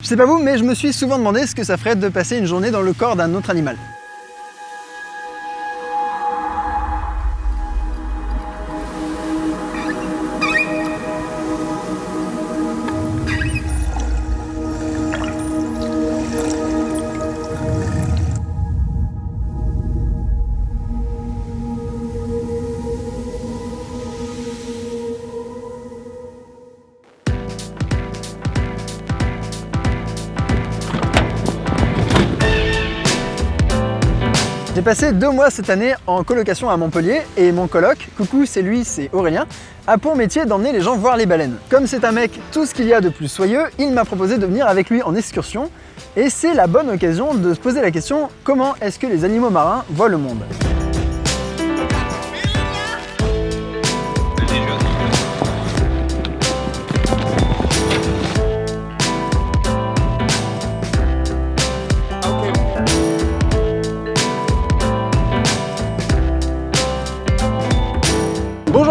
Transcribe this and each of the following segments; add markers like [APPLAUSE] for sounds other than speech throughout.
Je sais pas vous, mais je me suis souvent demandé ce que ça ferait de passer une journée dans le corps d'un autre animal. J'ai passé deux mois cette année en colocation à Montpellier et mon coloc, coucou c'est lui, c'est Aurélien, a pour métier d'emmener les gens voir les baleines. Comme c'est un mec tout ce qu'il y a de plus soyeux, il m'a proposé de venir avec lui en excursion et c'est la bonne occasion de se poser la question comment est-ce que les animaux marins voient le monde?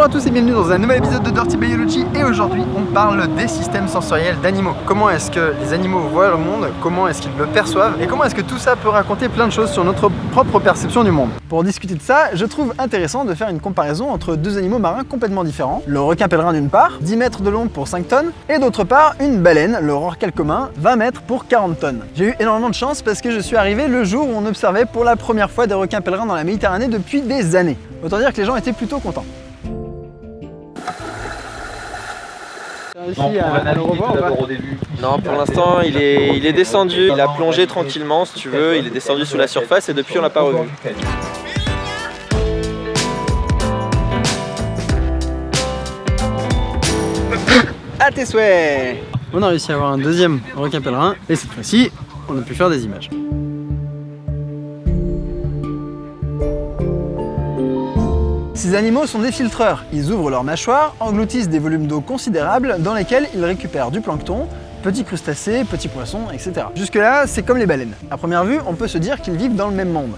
À tous et bienvenue dans un nouvel épisode de Dirty Biology et aujourd'hui on parle des systèmes sensoriels d'animaux. Comment est-ce que les animaux voient le monde, comment est-ce qu'ils le perçoivent? Et comment est-ce que tout ça peut raconter plein de choses sur notre propre perception du monde? Pour discuter de ça, je trouve intéressant de faire une comparaison entre deux animaux marins complètement différents. Le requin pèlerin d'une part, 10 mètres de long pour 5 tonnes, et d'autre part une baleine, le rorqual commun, 20 mètres pour 40 tonnes. J'ai eu énormément de chance parce que je suis arrivé le jour où on observait pour la première fois des requins pèlerins dans la Méditerranée depuis des années. Autant dire que les gens étaient plutôt contents. Non, au début. Non, pour l'instant, il est, il est descendu. Il a plongé tranquillement, si tu veux. Il est descendu sous la surface et depuis, on l'a pas revu. [COUGHS] À tes souhaits On a réussi à avoir un deuxième requin pèlerin et cette fois-ci, on a pu faire des images. Ces animaux sont des filtreurs. Ils ouvrent leurs mâchoires, engloutissent des volumes d'eau considérables dans lesquels ils récupèrent du plancton, petits crustacés, petits poissons, etc. Jusque là, c'est comme les baleines. À première vue, on peut se dire qu'ils vivent dans le même monde.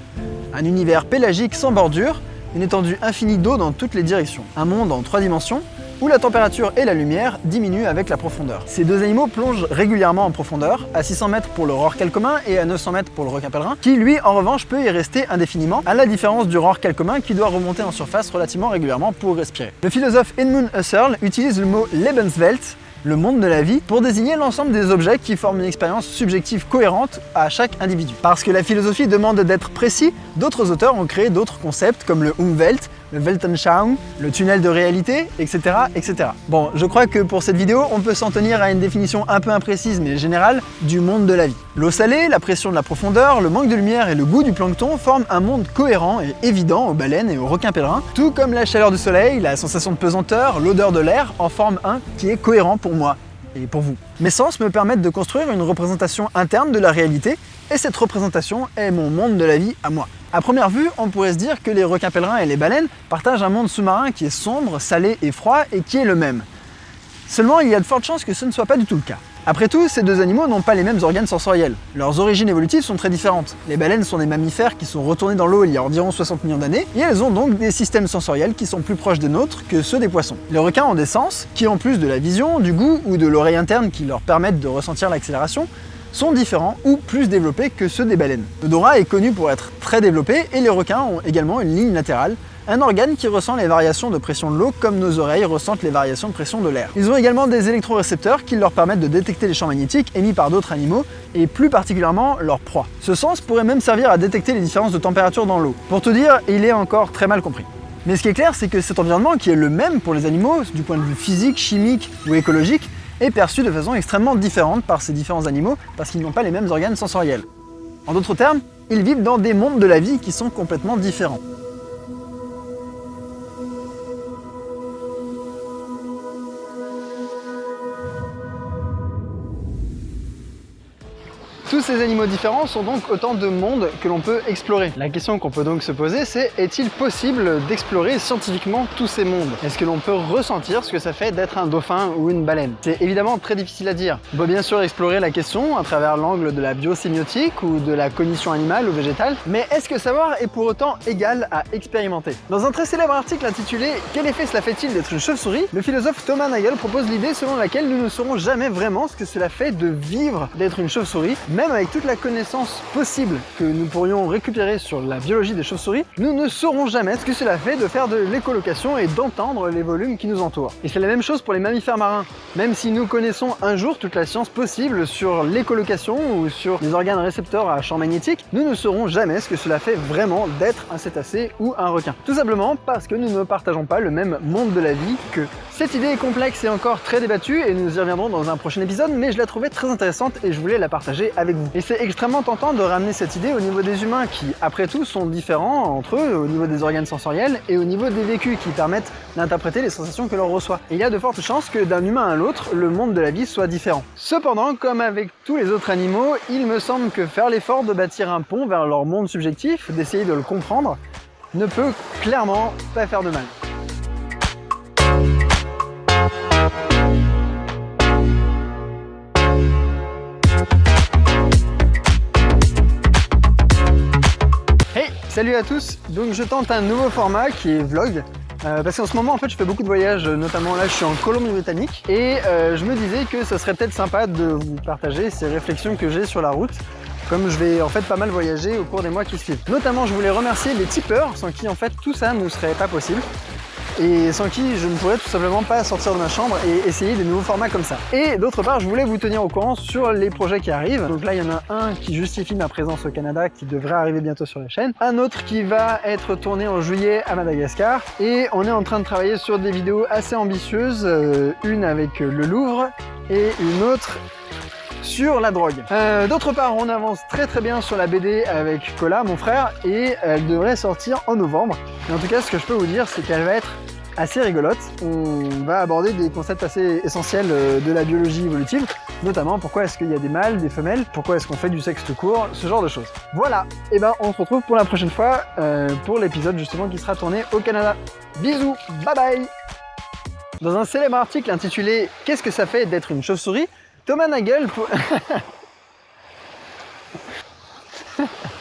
Un univers pélagique sans bordure, une étendue infinie d'eau dans toutes les directions. Un monde en trois dimensions, où la température et la lumière diminuent avec la profondeur. Ces deux animaux plongent régulièrement en profondeur, à 600 mètres pour le rorqual commun et à 900 mètres pour le requin pèlerin, qui lui en revanche peut y rester indéfiniment, à la différence du rorqual commun qui doit remonter en surface relativement régulièrement pour respirer. Le philosophe Edmund Husserl utilise le mot Lebenswelt le monde de la vie, pour désigner l'ensemble des objets qui forment une expérience subjective cohérente à chaque individu. Parce que la philosophie demande d'être précis, d'autres auteurs ont créé d'autres concepts comme le Umwelt, le Weltanschauung, le tunnel de réalité, etc., etc. Bon, je crois que pour cette vidéo, on peut s'en tenir à une définition un peu imprécise mais générale du monde de la vie. L'eau salée, la pression de la profondeur, le manque de lumière et le goût du plancton forment un monde cohérent et évident aux baleines et aux requins pèlerins, tout comme la chaleur du soleil, la sensation de pesanteur, l'odeur de l'air en forment un qui est cohérent pour moi et pour vous. Mes sens me permettent de construire une représentation interne de la réalité et cette représentation est mon monde de la vie à moi. À première vue, on pourrait se dire que les requins pèlerins et les baleines partagent un monde sous-marin qui est sombre, salé et froid et qui est le même. Seulement, il y a de fortes chances que ce ne soit pas du tout le cas. Après tout, ces deux animaux n'ont pas les mêmes organes sensoriels. Leurs origines évolutives sont très différentes. Les baleines sont des mammifères qui sont retournés dans l'eau il y a environ 60 millions d'années, et elles ont donc des systèmes sensoriels qui sont plus proches des nôtres que ceux des poissons. Les requins ont des sens, qui en plus de la vision, du goût ou de l'oreille interne qui leur permettent de ressentir l'accélération, sont différents ou plus développés que ceux des baleines. L'odorat est connu pour être très développé et les requins ont également une ligne latérale, un organe qui ressent les variations de pression de l'eau comme nos oreilles ressentent les variations de pression de l'air. Ils ont également des électrorécepteurs qui leur permettent de détecter les champs magnétiques émis par d'autres animaux et plus particulièrement leurs proies. Ce sens pourrait même servir à détecter les différences de température dans l'eau. Pour tout dire, il est encore très mal compris. Mais ce qui est clair, c'est que cet environnement, qui est le même pour les animaux, du point de vue physique, chimique ou écologique, est perçu de façon extrêmement différente par ces différents animaux parce qu'ils n'ont pas les mêmes organes sensoriels. En d'autres termes, ils vivent dans des mondes de la vie qui sont complètement différents. Tous ces animaux différents sont donc autant de mondes que l'on peut explorer. La question qu'on peut donc se poser, c'est est-il possible d'explorer scientifiquement tous ces mondes? Est-ce que l'on peut ressentir ce que ça fait d'être un dauphin ou une baleine? C'est évidemment très difficile à dire. On peut bien sûr explorer la question à travers l'angle de la biosémiotique ou de la cognition animale ou végétale, mais est-ce que savoir est pour autant égal à expérimenter? Dans un très célèbre article intitulé « Quel effet cela fait-il d'être une chauve-souris ?», le philosophe Thomas Nagel propose l'idée selon laquelle nous ne saurons jamais vraiment ce que cela fait de vivre d'être une chauve-souris, même avec toute la connaissance possible que nous pourrions récupérer sur la biologie des chauves-souris, nous ne saurons jamais ce que cela fait de faire de l'écolocation et d'entendre les volumes qui nous entourent. Et c'est la même chose pour les mammifères marins. Même si nous connaissons un jour toute la science possible sur l'écolocation ou sur les organes récepteurs à champ magnétique, nous ne saurons jamais ce que cela fait vraiment d'être un cétacé ou un requin. Tout simplement parce que nous ne partageons pas le même monde de la vie que cette idée est complexe et encore très débattue et nous y reviendrons dans un prochain épisode, mais je la trouvais très intéressante et je voulais la partager avec Et c'est extrêmement tentant de ramener cette idée au niveau des humains qui, après tout, sont différents entre eux au niveau des organes sensoriels et au niveau des vécus qui permettent d'interpréter les sensations que l'on reçoit. Et il y a de fortes chances que d'un humain à l'autre, le monde de la vie soit différent. Cependant, comme avec tous les autres animaux, il me semble que faire l'effort de bâtir un pont vers leur monde subjectif, d'essayer de le comprendre, ne peut clairement pas faire de mal. Salut à tous, donc je tente un nouveau format qui est vlog, euh, parce qu'en ce moment en fait je fais beaucoup de voyages, notamment là je suis en Colombie-Britannique. Et euh, je me disais que ça serait peut-être sympa de vous partager ces réflexions que j'ai sur la route. Comme je vais en fait pas mal voyager au cours des mois qui suivent. Notamment je voulais remercier les tipeurs sans qui en fait tout ça ne serait pas possible et sans qui je ne pourrais tout simplement pas sortir de ma chambre et essayer des nouveaux formats comme ça. Et d'autre part, je voulais vous tenir au courant sur les projets qui arrivent. Donc là, il y en a un qui justifie ma présence au Canada, qui devrait arriver bientôt sur la chaîne. Un autre qui va être tourné en juillet à Madagascar. Et on est en train de travailler sur des vidéos assez ambitieuses, euh, une avec le Louvre et une autre sur la drogue. Euh, d'autre part, on avance très très bien sur la BD avec Cola, mon frère, et elle devrait sortir en novembre. Mais en tout cas, ce que je peux vous dire, c'est qu'elle va être assez rigolote. On va aborder des concepts assez essentiels euh, de la biologie évolutive, notamment pourquoi est-ce qu'il y a des mâles, des femelles, pourquoi est-ce qu'on fait du sexe tout court, ce genre de choses. Voilà, et ben on se retrouve pour la prochaine fois euh, pour l'épisode justement qui sera tourné au Canada. Bisous, bye bye Dans un célèbre article intitulé « Qu'est-ce que ça fait d'être une chauve-souris ?», Thomas Nagel... [LAUGHS]